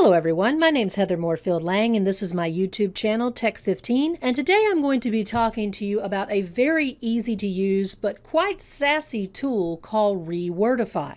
Hello everyone, my name is Heather Moorefield Lang and this is my YouTube channel Tech15 and today I'm going to be talking to you about a very easy to use but quite sassy tool called Rewordify.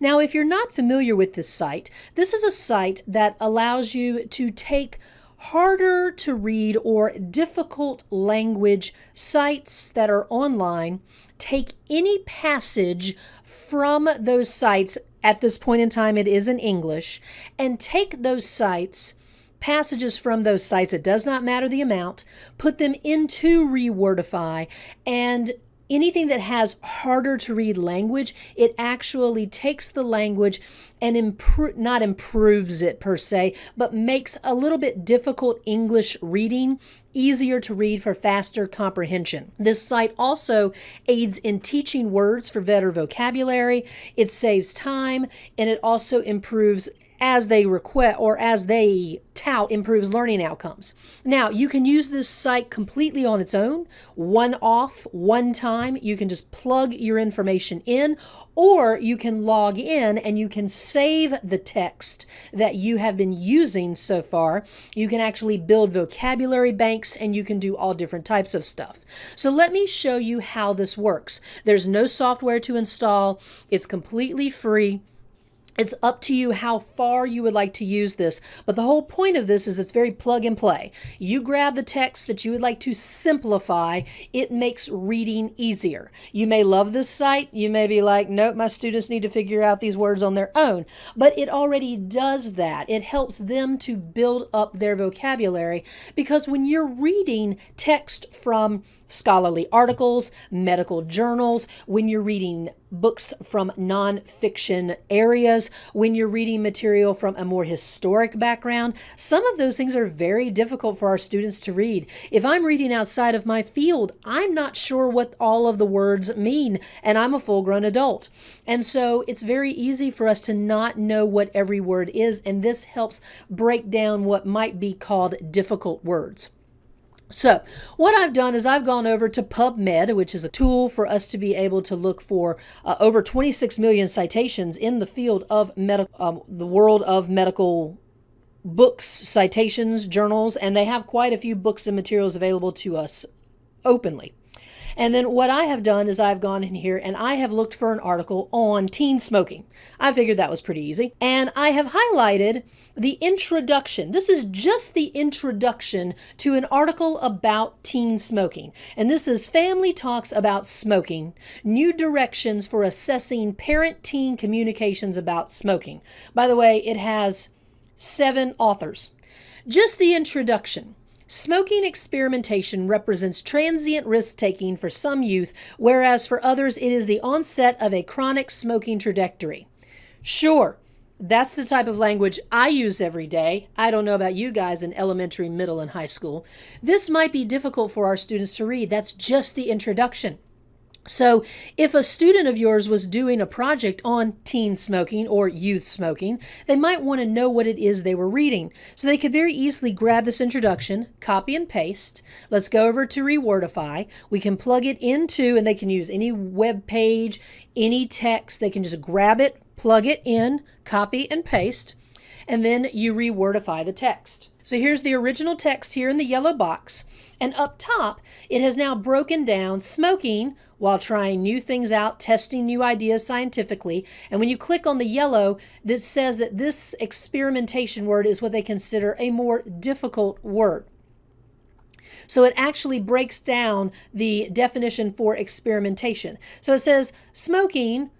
Now if you're not familiar with this site, this is a site that allows you to take harder to read or difficult language sites that are online, take any passage from those sites. At this point in time, it is in English, and take those sites, passages from those sites, it does not matter the amount, put them into Rewordify, and anything that has harder to read language, it actually takes the language and improve not improves it per se, but makes a little bit difficult English reading easier to read for faster comprehension. This site also aids in teaching words for better vocabulary. It saves time and it also improves as they request or as they tout improves learning outcomes. Now, you can use this site completely on its own, one off, one time. You can just plug your information in, or you can log in and you can save the text that you have been using so far. You can actually build vocabulary banks and you can do all different types of stuff. So let me show you how this works. There's no software to install. It's completely free. It's up to you how far you would like to use this, but the whole point of this is it's very plug and play. You grab the text that you would like to simplify, it makes reading easier. You may love this site, you may be like, nope, my students need to figure out these words on their own, but it already does that. It helps them to build up their vocabulary because when you're reading text from scholarly articles, medical journals, when you're reading books from nonfiction areas, when you're reading material from a more historic background. Some of those things are very difficult for our students to read. If I'm reading outside of my field, I'm not sure what all of the words mean, and I'm a full grown adult. And so it's very easy for us to not know what every word is, and this helps break down what might be called difficult words. So what I've done is I've gone over to PubMed, which is a tool for us to be able to look for uh, over 26 million citations in the field of medical, um, the world of medical books, citations, journals, and they have quite a few books and materials available to us openly. And then what I have done is I've gone in here and I have looked for an article on teen smoking. I figured that was pretty easy. And I have highlighted the introduction. This is just the introduction to an article about teen smoking. And this is Family Talks About Smoking, New Directions for Assessing Parent-Teen Communications About Smoking. By the way, it has seven authors. Just the introduction. Smoking experimentation represents transient risk taking for some youth, whereas for others it is the onset of a chronic smoking trajectory. Sure, that's the type of language I use every day. I don't know about you guys in elementary, middle, and high school. This might be difficult for our students to read. That's just the introduction. So, if a student of yours was doing a project on teen smoking or youth smoking, they might want to know what it is they were reading. So, they could very easily grab this introduction, copy and paste. Let's go over to Rewordify. We can plug it into, and they can use any web page, any text. They can just grab it, plug it in, copy and paste, and then you Rewordify the text. So here's the original text here in the yellow box. And up top, it has now broken down smoking while trying new things out, testing new ideas scientifically. And when you click on the yellow, that says that this experimentation word is what they consider a more difficult word. So it actually breaks down the definition for experimentation. So it says smoking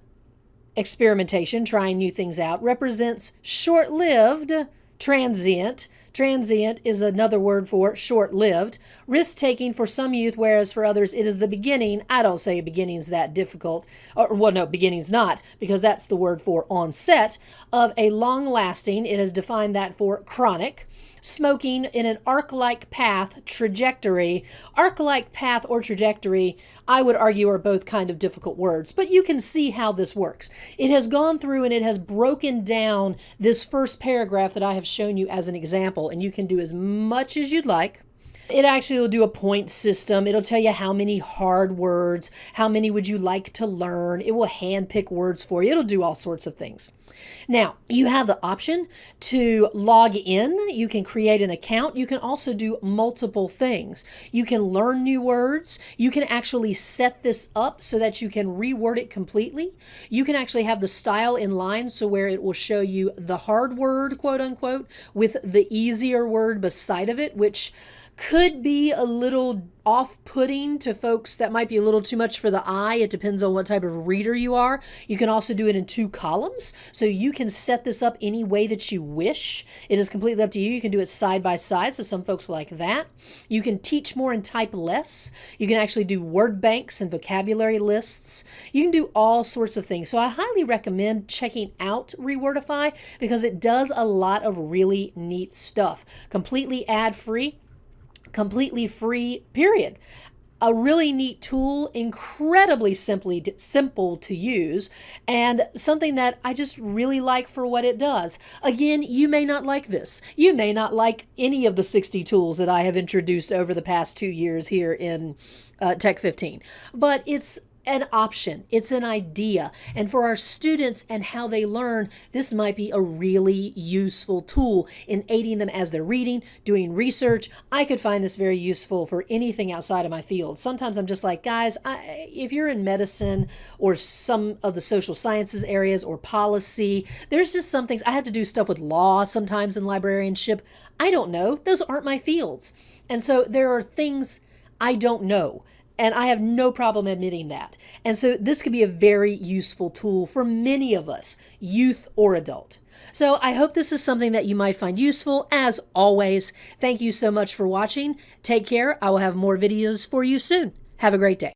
experimentation, trying new things out, represents short lived transient. Transient is another word for short lived. Risk taking for some youth, whereas for others it is the beginning. I don't say a beginning's that difficult, or well, no, beginning's not, because that's the word for onset of a long lasting. It has defined that for chronic smoking in an arc-like path trajectory. Arc-like path or trajectory, I would argue, are both kind of difficult words, but you can see how this works. It has gone through and it has broken down this first paragraph that I have shown you as an example, and you can do as much as you'd like. It actually will do a point system. It'll tell you how many hard words, how many would you like to learn. It will handpick words for you. It'll do all sorts of things. Now, you have the option to log in. You can create an account. You can also do multiple things. You can learn new words. You can actually set this up so that you can reword it completely. You can actually have the style in line so where it will show you the hard word, quote unquote, with the easier word beside of it, which could be a little off putting to folks that might be a little too much for the eye. It depends on what type of reader you are. You can also do it in two columns, so you can set this up any way that you wish. It is completely up to you. You can do it side by side, so some folks like that. You can teach more and type less. You can actually do word banks and vocabulary lists. You can do all sorts of things. So I highly recommend checking out Rewordify because it does a lot of really neat stuff. Completely ad free completely free, period. A really neat tool, incredibly simply simple to use, and something that I just really like for what it does. Again, you may not like this. You may not like any of the 60 tools that I have introduced over the past two years here in uh, Tech 15, but it's an option, it's an idea. And for our students and how they learn, this might be a really useful tool in aiding them as they're reading, doing research. I could find this very useful for anything outside of my field. Sometimes I'm just like, guys, I, if you're in medicine or some of the social sciences areas or policy, there's just some things I have to do stuff with law sometimes in librarianship. I don't know. Those aren't my fields. And so there are things I don't know. And I have no problem admitting that. And so this could be a very useful tool for many of us, youth or adult. So I hope this is something that you might find useful. As always, thank you so much for watching. Take care. I will have more videos for you soon. Have a great day.